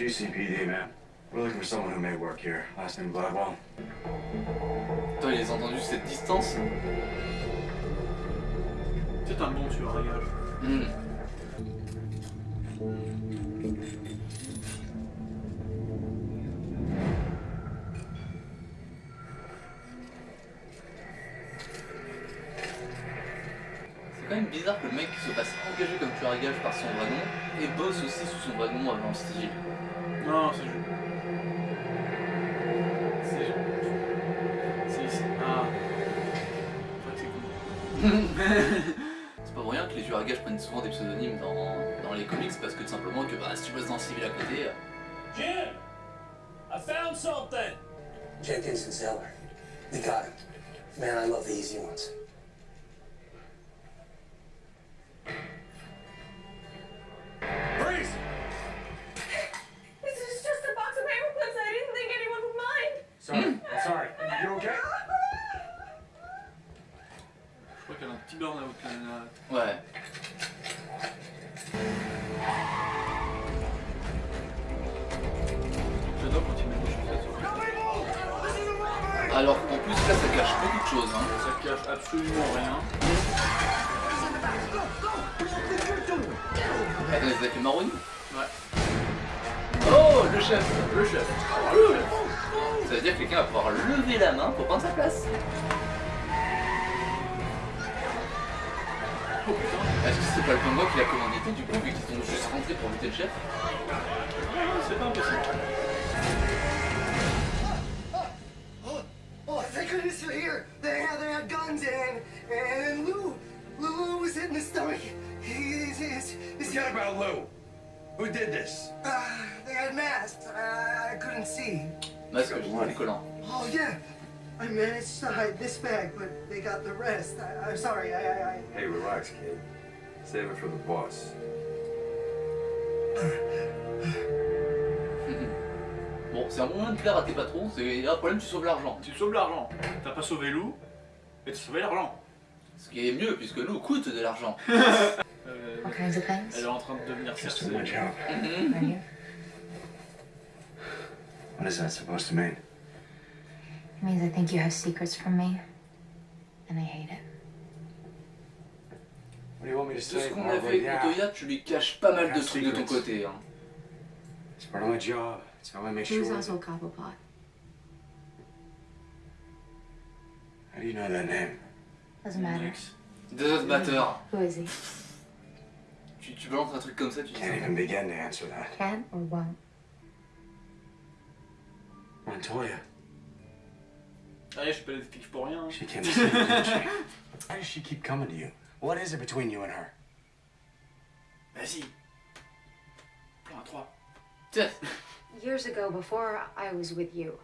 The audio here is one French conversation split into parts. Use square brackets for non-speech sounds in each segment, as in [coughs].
GCPD, man. We're looking for someone who may work here. Last name Gladwell. Toi, ils ont entendu cette distance? C'est un bon tueur à gage. Hmm. C'est quand même bizarre que le mec se fasse engager comme tueur à gage par son vrai nom et bosse aussi sous son vrai nom avant style. Non, c'est juste. C'est. C'est ici. Ah. C'est vrai que c'est cool. C'est pas pour rien que les tueurs à gages prennent souvent des pseudonymes dans, dans les comics parce que tout simplement que bah, si tu bosses dans le civil à côté, euh, Jim! I found something! Jenkins and Zeller. They got him. Man, I love the easy ones. Alors qu'en plus là ça cache beaucoup de choses. Hein. Ça cache absolument rien. Attends, vous avez fait marronnier Ouais. Oh le chef Le chef. Ça veut dire que quelqu'un va pouvoir lever la main pour prendre sa place. Oh putain. Est-ce que c'est pas le pingouin qui l'a commandité du coup vu qu'ils sont juste rentrés pour buter le chef? C'est pas impossible. And and Lou, Lou was hit in the stomach? He's, he's, he's, Forget about Lou. Who did this? uh, they had masks. I, I couldn't see. Masque collant. Oh yeah, I managed to hide this bag, but they got the rest. I, I'm sorry. I, I, I Hey, relax, kid. Save it for the boss. [laughs] Bon, c'est un bon moyen de plaire à tes patrons, c'est un problème, tu sauves l'argent. Tu sauves l'argent. T'as pas sauvé Lou, mais tu sauvé l'argent. Ce qui est mieux puisque l'eau coûte de l'argent. [laughs] Euh, What kinds of things? elle est en train de devenir. Mhm. Right here. What is that supposed to mean? It means I think you have secrets from me, and I hate it. What do you want me to Tout ce qu'on a fait avec. Montoya, tu lui caches pas mal de trucs de ton côté. Hein. It's part of my job. It's how I make He was sure. also a Cobblepot. How do you know that name? Doesn't matter. Next. Doesn't matter. Who is he? Tu, tu balances un truc comme ça, tu dis Can't even begin to answer that. Can or won't? Montoya. Ah, Allez, je suis pas l'explique pour rien. She came to see you, didn't she? Why does she keep coming to you? What is it between you and her? Vas-y. Plan à 3. Years ago, before I was with you,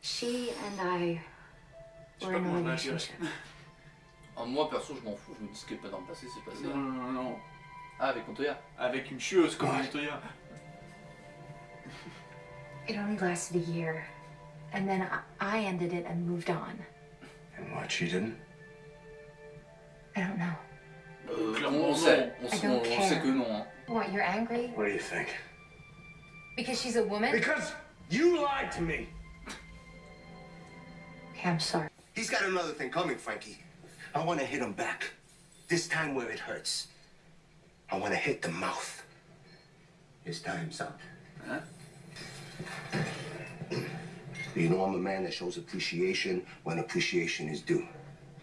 she and I Je sais were pas comment je vais la. Ah, moi perso, je m'en fous, je me dis ce qui est pas dans le passé, c'est passé. Non, non, non, non. Ah, avec Montoya Avec une chieuse comme Ouais. Montoya. It only lasted a year, and then I, I ended it and moved on. And what, she didn't? I don't know. Euh, Clairement, on sait, on, I sait- don't on- on sait que non. Hein. What? You're angry? What do you think? because she's a woman? Because you lied to me. Okay, I'm sorry. He's got another thing coming, Frankie. I want to hit him back. This time where it hurts. I want to hit the mouth. His time's up. Huh? You know I'm a man that shows appreciation when appreciation is due.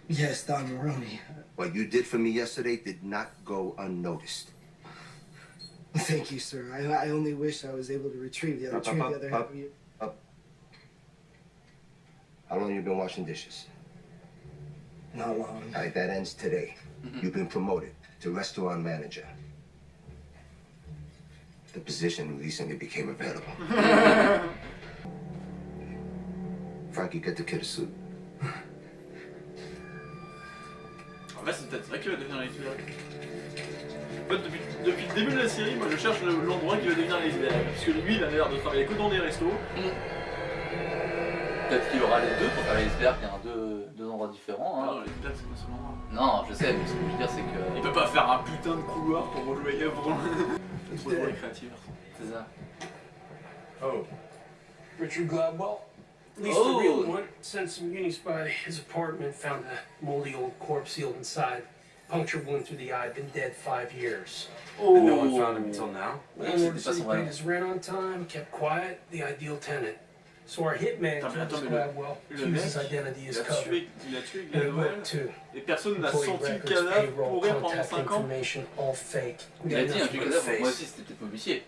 Yes, Don Maroney. What you did for me yesterday did not go unnoticed. Thank you, sir. I, I only wish I was able to retrieve the other, Up, up, retrieve up, the other half of you. How long you been washing dishes? Not long. All right, that ends today. You've been promoted to restaurant manager. The position recently became available. [laughs] Frankie, get the kid a suit. En fait, c'est peut-être ça qui va devenir l'iceberg. En fait, depuis, depuis le début de la série, moi je cherche le- l'endroit qui va devenir l'iceberg. Parce que lui, il a l'air de travailler que dans des restos. Peut-être qu'il y aura les deux pour faire l'iceberg, il y a un deux, deux endroits différents. Ah Hein. non, l'iceberg, c'est pas seulement. Non, je sais, mais ce que je veux dire, c'est Il que. peut pas faire un putain de couloir pour rejouer Gavron. [laughs] Pour les créatifs. C'est ça. Oh. Richard Gladwell. Lisa Oh. the real one sent some unis by his apartment, found a moldy old corpse sealed inside. Puncture wound through the eye, been dead five years. And no one found him until now? Landlord c'était said pas he son paid vrai. his rent on time, kept quiet, the ideal tenant. So our hitman, Attends, mais le- mec, identity Il a tué, il a tué Gladwell et personne n'a senti le cadavre pourrir pendant contact 5 ans. Il a dit un but a cadavre, moi aussi c'était peut-être modifié.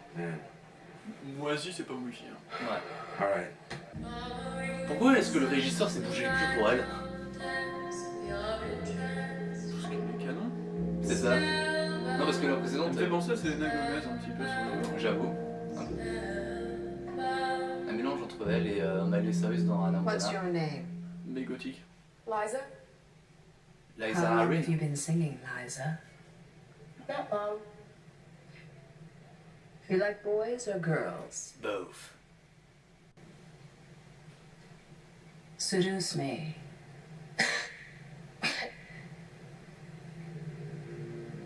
Moi aussi, c'est pas mouillé. Hein. Ouais. Alright. Pourquoi est-ce que le régisseur s'est bougé le cul pour elle? Parce qu'il est canon. C'est ça Non, parce que la précédente, me fait penser à Selena Gomez un petit peu sur le. j'avoue, un peu. Un mélange entre elle et euh, Miley Cyrus dans Anna What's your name? Mais gothique. Liza? Liza How long Harry. have you been singing, Liza? Not long. You like boys or girls? Both. Seduce me. [coughs]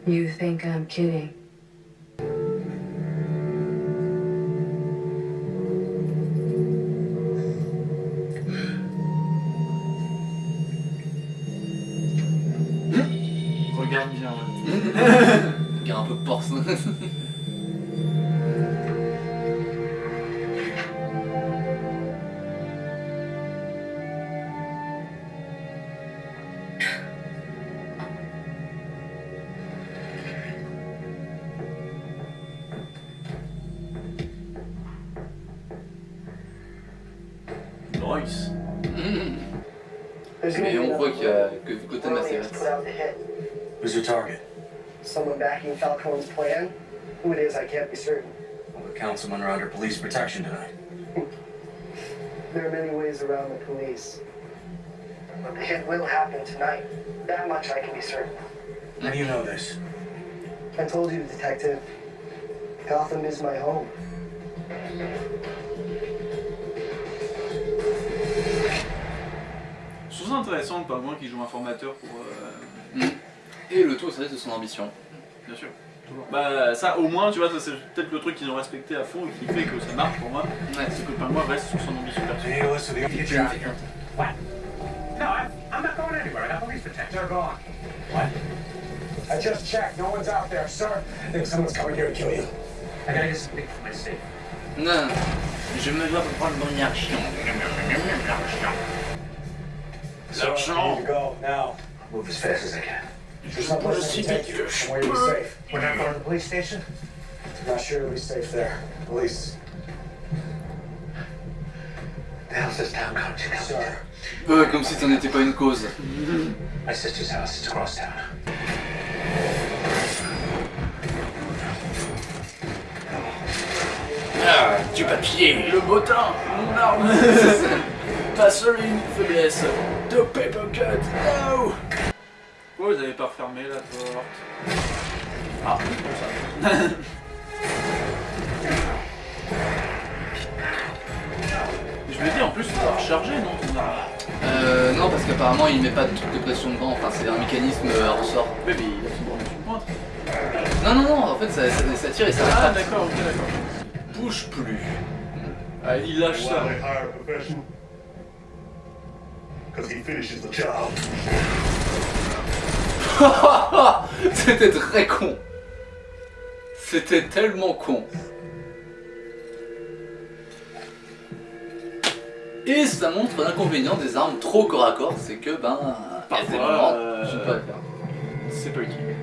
you think I'm kidding? [laughs] Qui est un peu porce. [laughs] Falcone's plan? Who it is, I can't be certain. Well, the councilmen are under police protection tonight. [laughs] There are many ways around the police. But the hit will happen tonight. That much I can be certain. How do you know this? I told you, Detective. Gotham is my home. Je trouve ça intéressant, pas moins qu'il joue un formateur pour. euh, Et le tout au service de son ambition. Bien sûr. Bah, ça, au moins, tu vois, ça, c'est peut-être le truc qu'ils ont respecté à fond et qui fait que ça marche pour moi. Ouais. C'est que Pingouin reste sur son ambition personnelle. you listen to the future? What? No, I, I'm not going anywhere. I got police protection. They're gone. What? I just checked. No one's out there, sir. I think someone's coming here to kill you. I gotta get something for my safe. Non, je me dois prendre mon argent. Move as fast as I can. There's someplace I can take you. Safe. We're not going to the police station? Not sure it'll be safe there. Police. The hell's this town to? Comme si t'en étais pas une cause. My sister's house. It's across town. Ah, du papier Le bottin, mon arme [laughs] Pas seule une faiblesse. De paper cut, no Pourquoi vous avez pas refermé la porte Ah, c'est pour ça. [laughs] Je me dis en plus, tu dois recharger, non ton arme Euh, non, parce qu'apparemment il met pas de truc de pression dedans, enfin c'est un mécanisme euh, à ressort. Ouais, mais il a son borne une pointe. Non, non, non, en fait ça, ça, ça tire et ça Ah, d'accord, ok, d'accord. Bouge plus. Ah, il lâche ça. Because he finishes the job. [laughs] C'était très con. C'était tellement con. Et ça montre l'inconvénient des armes trop corps à corps, c'est que ben, Parfois, euh, ne peux pas le faire. C'est pas utile.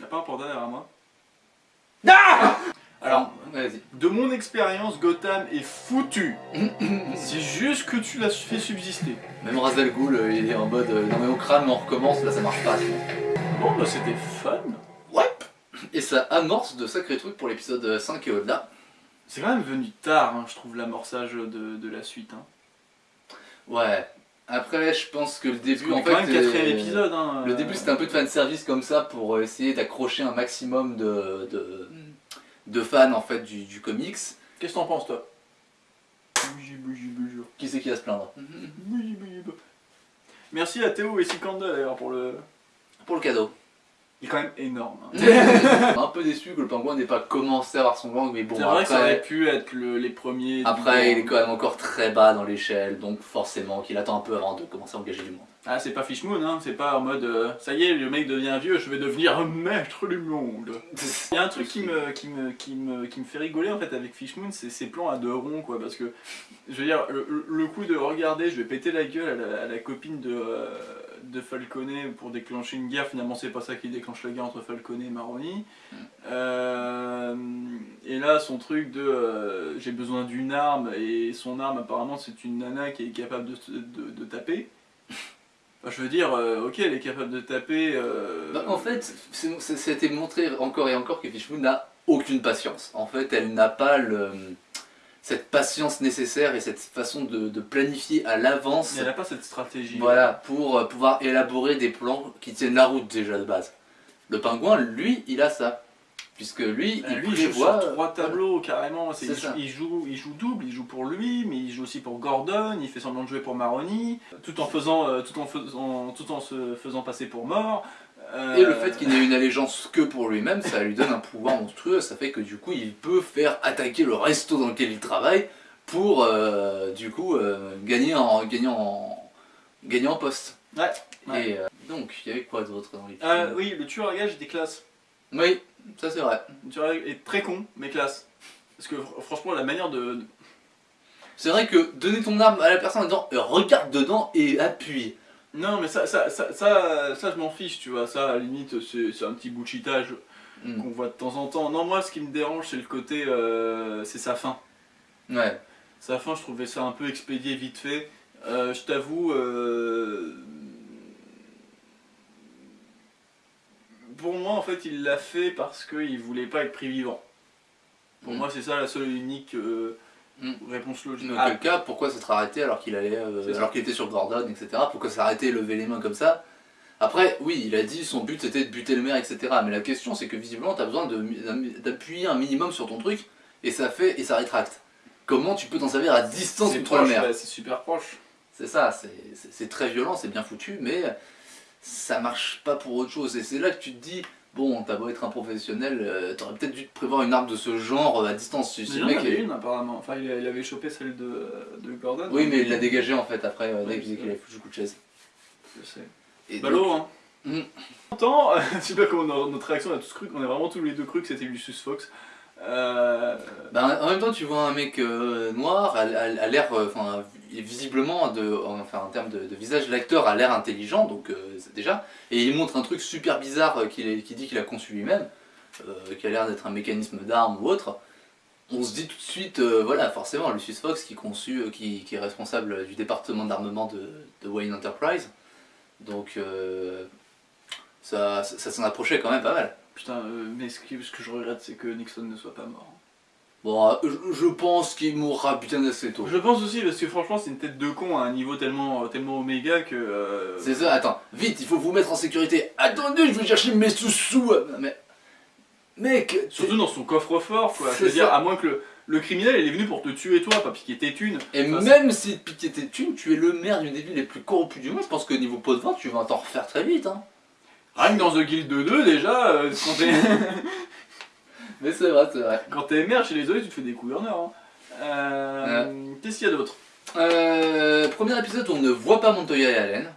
Y'a pas un panda derrière moi? Alors, vas-y. De mon expérience, Gotham est foutu. C'est juste que tu l'as fait subsister. Même Ra's al Ghul, euh, il est en mode euh, non mais on crame, on recommence, là ça marche pas. Bon, bah c'était fun. Ouais. Et ça amorce de sacrés trucs pour l'épisode 5 et au-delà. C'est quand même venu tard, hein, je trouve, l'amorçage de, de la suite. Hein. Ouais. Après, je pense que le début, en quand même quatrième euh, épisode. Hein, Le euh, début c'était un peu de fanservice comme ça pour essayer d'accrocher un maximum de, de, de fans en fait du, du comics. Qu'est-ce que t'en penses, toi? Bougie, bougie, bougie. Qui c'est qui va se plaindre? Bougie, bougie, bougie. Merci à Théo et Sikanda d'ailleurs pour le. Pour le cadeau. Il est quand même énorme. hein. [laughs] un peu déçu que le pingouin n'ait pas commencé à avoir son gang, mais bon, C'est vrai que ça aurait après, pu être le- les premiers. après il est quand même encore très bas dans l'échelle, donc forcément qu'il attend un peu avant de commencer à engager du monde. Ah, c'est pas Fishmoon, hein, c'est pas en mode euh, ça y est, le mec devient vieux, je vais devenir un maître du monde. [laughs] Il y a un truc qui me, qui me, qui me, qui me fait rigoler en fait avec Fishmoon, c'est ses plans à deux ronds quoi, parce que je veux dire, le, le coup de regarder, je vais péter la gueule à la, à la copine de, euh, de Falconet pour déclencher une guerre, finalement c'est pas ça qui déclenche la guerre entre Falconet et Maroni. Euh, et là, son truc de euh, j'ai besoin d'une arme, et son arme apparemment c'est une nana qui est capable de, de, de taper. Enfin, je veux dire, euh, ok, elle est capable de taper. euh, Bah, en fait, été montré encore et encore que Fishmoon n'a aucune patience. En fait, elle n'a pas le, cette patience nécessaire et cette façon de, de planifier à l'avance elle n'a pas cette stratégie. voilà, pour euh, pouvoir élaborer des plans qui tiennent la route déjà de base. Le pingouin, lui, il a ça. Puisque lui, Euh, il lui, il joue sur trois tableaux carrément. Il, joue, il joue double, il joue pour lui, mais il joue aussi pour Gordon. Il fait semblant de jouer pour Maroni, tout en faisant, euh, tout en faisant, tout en se faisant passer pour mort. Euh, Et le fait qu'il n'ait une allégeance que pour lui-même, ça lui donne un pouvoir monstrueux. Ça fait que du coup, il peut faire attaquer le resto dans lequel il travaille pour euh, du coup euh, gagner en gagner en gagner en poste. Ouais. ouais. Et euh, donc, il y avait quoi d'autre dans les Euh, films? oui, le tueur à gage était classe. Oui, ça c'est vrai. À gage est très con, mais classe. Parce que fr- franchement, la manière de. C'est vrai que donner ton arme à la personne en disant euh, regarde dedans et appuie. Non, mais ça, ça, ça, ça, ça, je m'en fiche, tu vois. Ça, à la limite, c'est un petit bullshitage Mm. qu'on voit de temps en temps. Non, moi, ce qui me dérange, c'est le côté. euh, c'est sa fin. Ouais. Sa fin, je trouvais ça un peu expédié vite fait. Euh, je t'avoue, euh, pour moi, en fait, il l'a fait parce qu'il voulait pas être pris vivant. Pour Mm. moi, c'est ça la seule et unique euh, Mm. réponse logique. Dans Ah, quel cas, pourquoi s'être arrêté alors qu'il allait, euh, alors qu'il était sur Gordon, etc. Pourquoi s'arrêter, lever les mains comme ça? Après, oui, il a dit son but c'était de buter le maire, etc. Mais la question c'est que visiblement t'as besoin de- d'appuyer un minimum sur ton truc et ça fait et ça rétracte. Comment tu peux t'en servir à distance contre le proche, maire? ouais, c'est super proche. C'est ça, c'est très violent, c'est bien foutu, mais ça marche pas pour autre chose. Et c'est là que tu te dis, bon, t'as beau être un professionnel, euh, t'aurais peut-être dû te prévoir une arme de ce genre euh, à distance. Si il le en mec avait est- une apparemment. Enfin, il, a- il avait chopé celle de, de Gordon. Oui, mais il l'a dégagé en fait après, euh, Ouais, qu'il avait foutu le coup de chaise. Je sais. Et Ballot, donc- hein. Mm. Pourtant, [laughs] je sais pas comment notre réaction, on a tous cru, on a vraiment tous les deux cru que c'était Lucius Fox. Euh, Bah, en même temps, tu vois un mec euh, noir, à, à- à l'air, euh, visiblement, enfin, en termes de, visage, l'acteur a l'air intelligent, donc déjà, et il montre un truc super bizarre qu'il dit qu'il a conçu lui-même, qui a l'air d'être un mécanisme d'arme ou autre. On se dit tout de suite, voilà, forcément, Lucius Fox qui, est responsable du département d'armement de, Wayne Enterprise, donc ça s'en approchait quand même pas mal. Putain, euh, mais ce, qui- ce que je regrette, c'est que Nixon ne soit pas mort. Bon, euh, je, je pense qu'il mourra bien assez tôt. Je pense aussi, parce que franchement, c'est une tête de con à un niveau tellement, tellement oméga que. euh, C'est ça, attends, vite, il faut vous mettre en sécurité. Attendez, je vais chercher mes sous-sous. Mais. Mec, Surtout dans son coffre-fort, quoi. Je veux dire, à moins que le, le criminel, il est venu pour te tuer toi, pas piquer tes thunes. Et Enfin, même si piquer tes thunes, tu es le maire d'une des villes les plus corrompues du monde, je pense que niveau pot de vente, tu vas t'en refaire très vite. Hein. Rien que dans The Guild 2, déjà, euh, quand t'es. [laughs] Mais c'est vrai, c'est vrai. Quand t'es maire chez les autres, tu te fais des gouverneurs. Hein. Euh, Qu'est-ce qu'il y a d'autre? Euh, premier épisode où on ne voit pas Montoya et Allen.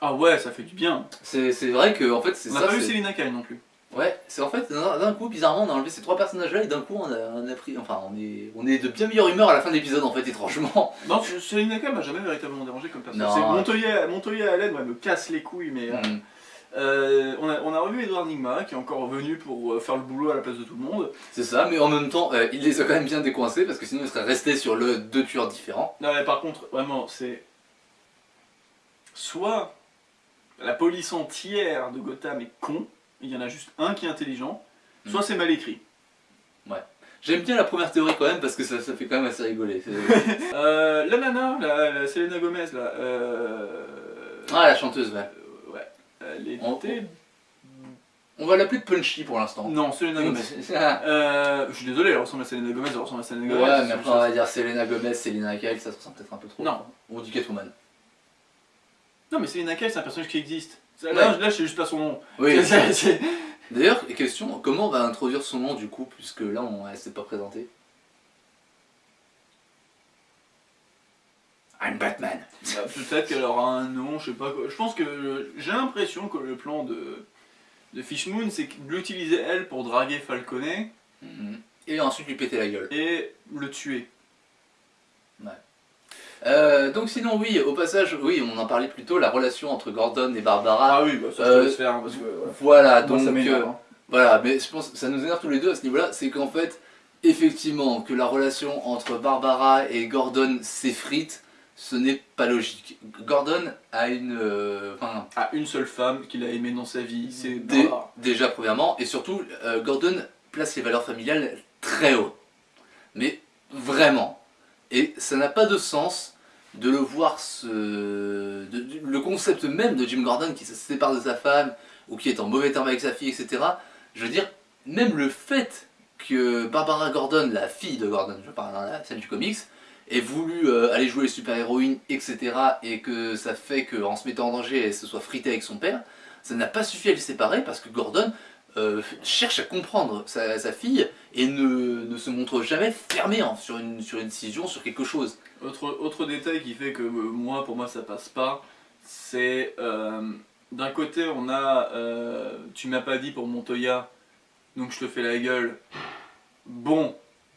Ah ouais, ça fait du bien. C'est vrai que, en fait, c'est On n'a ça. pas vu Selina Kyle non plus. Ouais, c'est en fait, d'un coup, bizarrement, on a enlevé ces trois personnages-là et d'un coup, on a, on a pris. Enfin, on est, on est de bien meilleure humeur à la fin de l'épisode, en fait, étrangement. [laughs] Non, Selina Kyle m'a jamais véritablement dérangé comme personne. Non. C'est Montoya, Montoya Allen, ouais, me casse les couilles, mais. Mm. Euh, on, a, on a revu Edouard Nigma qui est encore venu pour euh, faire le boulot à la place de tout le monde. C'est ça, mais en même temps, euh, il les a quand même bien décoincés parce que sinon, il serait resté sur le deux tueurs différents. Non, mais par contre, vraiment, c'est. Soit la police entière de Gotham est con, il y en a juste un qui est intelligent, soit Mm. c'est mal écrit. J'aime bien la première théorie quand même parce que ça, ça fait quand même assez rigoler. [laughs] Euh, la nana, la, la Selena Gomez, là. Ah, la chanteuse, ouais. Ouais. Elle On-. On va l'appeler Punchy pour l'instant. Non, Selena Gomez. ouais, Euh, je suis désolé, elle ressemble à Selena Gomez, elle ressemble à Selena Gomez. mais c'est après on va dire Selena Gomez, Selena Kyle, ça se ressemble peut-être un peu trop. Non. On dit Catwoman. Non, mais Selena Kyle, c'est un personnage qui existe. Là, Ouais. là, je sais juste pas son nom. Oui. [laughs] D'ailleurs, question, comment on va introduire son nom du coup, puisque là, on, elle s'est pas présentée? I'm Batman. Bah, Peut-être qu'elle aura un nom, je sais pas quoi. Je pense que j'ai l'impression que le plan de, de Fishmoon, c'est de l'utiliser elle pour draguer Falconet Mhm. Et ensuite lui péter la gueule. et le tuer. Euh, donc sinon oui, au passage, oui, on en parlait plus tôt, la relation entre Gordon et Barbara. Ah oui, bah ça Euh, laisse faire, parce que voilà. Voilà, Moi, donc ça euh, hein. voilà, mais je pense que ça nous énerve tous les deux à ce niveau-là, c'est qu'en fait, effectivement, que la relation entre Barbara et Gordon s'effrite, ce n'est pas logique. Gordon a une, euh, enfin, Ah, une seule femme qu'il a aimée dans sa vie, c'est Dé- Barbara. déjà premièrement, et surtout, euh, Gordon place les valeurs familiales très haut. Mais vraiment. Et ça n'a pas de sens de le voir de- de- le concept même de Jim Gordon qui se sépare de sa femme, ou qui est en mauvais terme avec sa fille, etc. Je veux dire, même le fait que Barbara Gordon, la fille de Gordon, je parle dans la scène du comics, ait voulu euh, aller jouer les super-héroïnes, etc. et que ça fait qu'en se mettant en danger, elle se soit fritée avec son père, ça n'a pas suffi à les séparer parce que Gordon euh, cherche à comprendre sa, fille et ne, se montre jamais fermé hein, sur, une, sur décision, sur quelque chose. Autre, autre détail qui fait que euh, moi, pour moi, ça passe pas, c'est d'un côté, on a tu m'as pas dit pour Montoya, donc je te fais la gueule. Bon,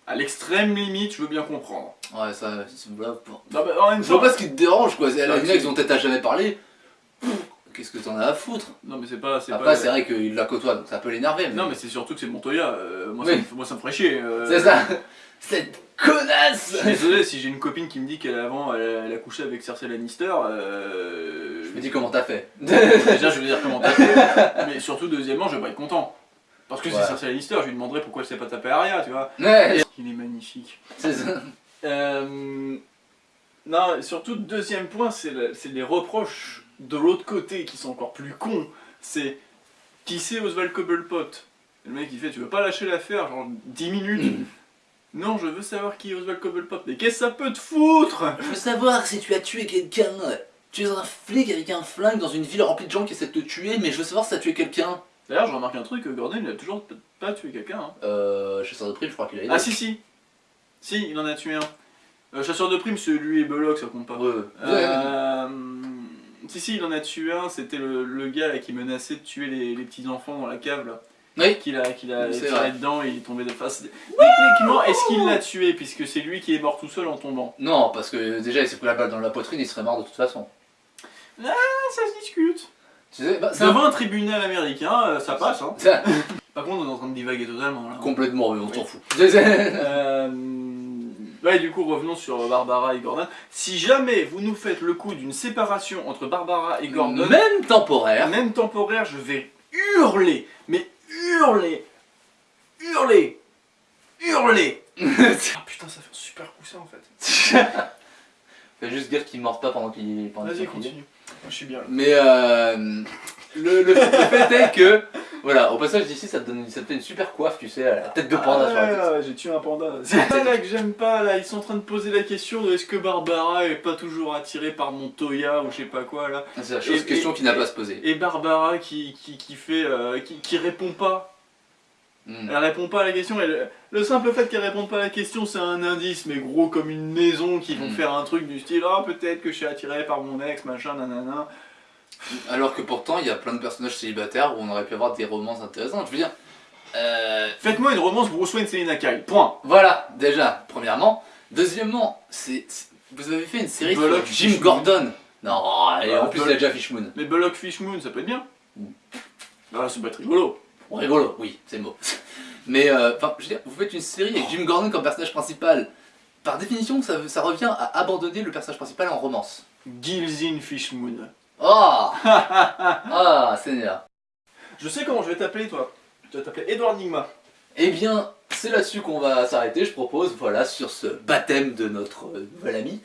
à l'extrême limite, je veux bien comprendre. Ouais, ça, c'est voilà, pour- Non, mais en même Je vois temps, pas ce qui te dérange quoi, c'est la Ah, une c'est- ils ont peut-être à jamais parlé. Pff, Qu'est-ce que t'en as à foutre? Non, mais c'est pas. c'est Après, pas- c'est vrai qu'il la côtoie donc ça peut l'énerver. Non, mais c'est surtout que c'est Montoya. euh, moi, Oui. ça me, moi, ça me ferait chier. euh. C'est ça Cette Je connasse suis désolé si j'ai une copine qui me dit qu'elle avant elle, a- elle a couché avec Cersei Lannister. Euh... Je me dis comment t'as fait. Déjà, je vais dire comment t'as fait, mais surtout, deuxièmement, je vais pas être content. Parce que Ouais. c'est Cersei Lannister, je lui demanderai pourquoi elle s'est pas tapé Arya, tu vois. Ouais, Il est magnifique. c'est ça. Euh, Non, surtout, deuxième point, c'est le- c'est les reproches de l'autre côté qui sont encore plus cons. C'est qui c'est Oswald Cobblepot? Le mec il fait Tu veux pas lâcher l'affaire, genre 10 minutes [clears throat] Non, je veux savoir qui est Oswald Cobblepot. Mais qu'est-ce que ça peut te foutre? Je veux savoir si tu as tué quelqu'un. Tu es un flic avec un flingue dans une ville remplie de gens qui essaient de te tuer, mais je veux savoir si t'as tué quelqu'un. D'ailleurs, je remarque un truc Gordon il a toujours pas tué quelqu'un. hein. Euh, chasseur de prime, je crois qu'il a aidé. Ah, si, si Si, il en a tué un. Euh, chasseur de primes, c'est lui et Belloc, ça compte pas. Ouais, ouais. Euh, Si, si, il en a tué un, c'était le, le gars là, qui menaçait de tuer les, les petits enfants dans la cave là. Oui. Qu'il a, qu'il a tiré vrai. dedans et il est tombé de face. Techniquement, est-ce qu'il l'a tué puisque c'est lui qui est mort tout seul en tombant? Non, parce que déjà il s'est pris la balle dans la poitrine, il serait mort de toute façon. Ah, ça se discute bah, c'est un- Devant un tribunal américain, euh, ça passe hein. ça- Par contre, on est en train de divaguer totalement là. Complètement, mais on s'en Oui. fout. [laughs] Euh, Ouais, du coup, revenons sur Barbara et Gordon. Si jamais vous nous faites le coup d'une séparation entre Barbara et Gordon, Même temporaire. même temporaire, je vais hurler, mais hurler, hurler, hurler. [laughs] ah putain, ça fait un super coup ça en fait. [laughs] Fais juste dire qu'il mord pas pendant qu'il pendant qu'il Vas-y, continue. Moi, je suis bien là. Mais euh, le, fait est que, voilà, au passage d'ici, ça te donne ça te fait une super coiffe, tu sais, à la tête de panda Ah, sur la tête. ouais, ouais, j'ai tué un panda. [laughs] C'est ça là que j'aime pas, là, ils sont en train de poser la question de est-ce que Barbara est pas toujours attirée par Montoya ou je sais pas quoi là. C'est la chose, Et- question et- qui n'a pas à se poser. Et Barbara qui, qui, qui fait, euh, qui, qui répond pas. Hmm. Elle répond pas à la question. et le, le simple fait qu'elle réponde pas à la question, c'est un indice, mais gros comme une maison qui vont Mm. faire un truc du style Ah, peut-être que je suis attiré par mon ex, machin, nanana. Alors que pourtant, il y a plein de personnages célibataires où on aurait pu avoir des romances intéressantes. Je veux dire, euh, Faites-moi une romance Bruce Wayne Selina Kyle. Point. voilà, déjà, premièrement. Deuxièmement, c'est vous avez fait une série sur Jim. Gordon. Non, et en plus, il a Bullock. déjà Fishmoon. Mais Bullock Fishmoon, ça peut être bien. Mm. Ah, ça peut être rigolo. Rigolo, oui, c'est le mot. [laughs] Mais, euh, enfin, je veux dire, vous faites une série avec Jim Gordon comme personnage principal. Par définition, ça, ça revient à abandonner le personnage principal en romance. Gilzin Fishmoon. Oh [laughs] Ah, Seigneur. Je sais comment je vais t'appeler, toi. Tu vas t'appeler Edward Nigma. Eh bien, c'est là-dessus qu'on va s'arrêter, je propose, voilà, sur ce baptême de notre euh, nouvel ami.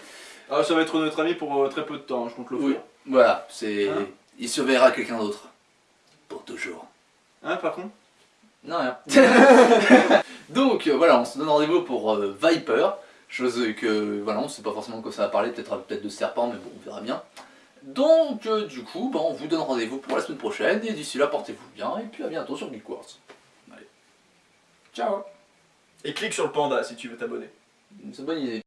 Ah, ça va être notre ami pour euh, très peu de temps, je compte l'offrir. Voilà, c'est... Hein Il surveillera quelqu'un d'autre. Pour toujours. Hein, par contre Non, rien. [laughs] Donc, euh, voilà, on se donne rendez-vous pour Viper. Chose que, voilà, on sait pas forcément de quoi ça va parler, peut-être peut-être de serpent, mais bon, on verra bien. Donc, euh, du coup, bah, on vous donne rendez-vous pour la semaine prochaine, et d'ici là, portez-vous bien, et puis à bientôt sur Geek Wars. Allez. Ciao Et clique sur le panda si tu veux t'abonner. C'est une bonne idée.